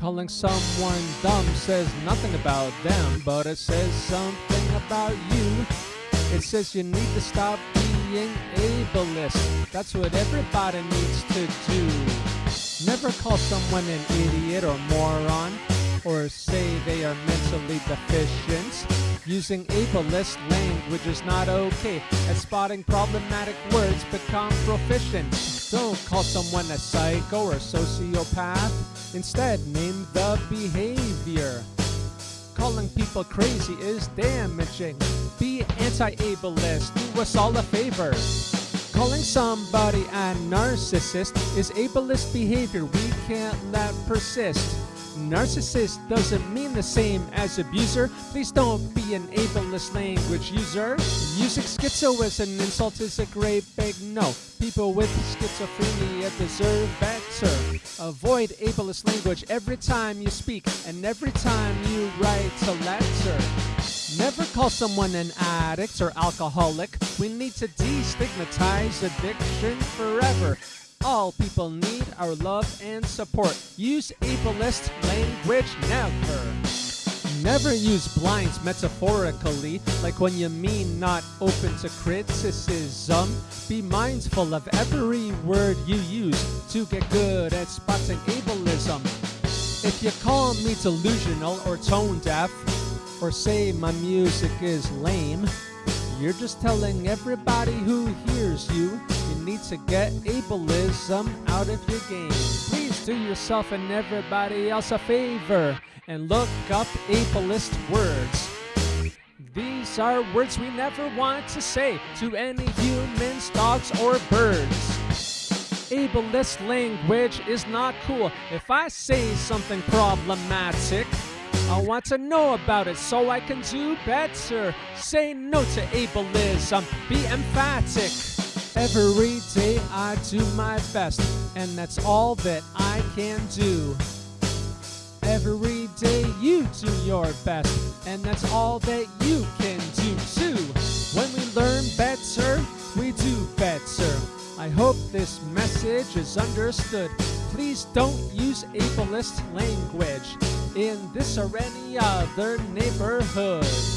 Calling someone dumb says nothing about them, but it says something about you. It says you need to stop being ableist. That's what everybody needs to do. Never call someone an idiot or moron, or say they are mentally deficient. Using ableist language is not okay. At spotting problematic words, become proficient. Don't call someone a psycho or a sociopath. Instead, name the behavior. Calling people crazy is damaging. Be anti-ableist. Do us all a favor. Calling somebody a narcissist is ableist behavior we can't let persist. Narcissist doesn't mean the same as abuser. Please don't be an ableist language user. Using schizo as an insult is a great big no. People with schizophrenia deserve better. Avoid ableist language every time you speak and every time you write a letter. Never call someone an addict or alcoholic. We need to destigmatize addiction forever. All people need our love and support. Use ableist language never. Never use blinds metaphorically, like when you mean not open to criticism. Be mindful of every word you use to get good at spotting ableism. If you call me delusional or tone deaf, or say my music is lame, you're just telling everybody who hears you you need to get ableism out of your game. Please do yourself and everybody else a favor and look up ableist words. These are words we never want to say to any humans, dogs, or birds. Ableist language is not cool. If I say something problematic, I want to know about it so I can do better. Say no to ableism. Be emphatic. Every day I do my best, and that's all that I can do. Every day you do your best, and that's all that you can do too. When we learn better, we do better. I hope this message is understood. Please don't use ableist language in this or any other neighborhood.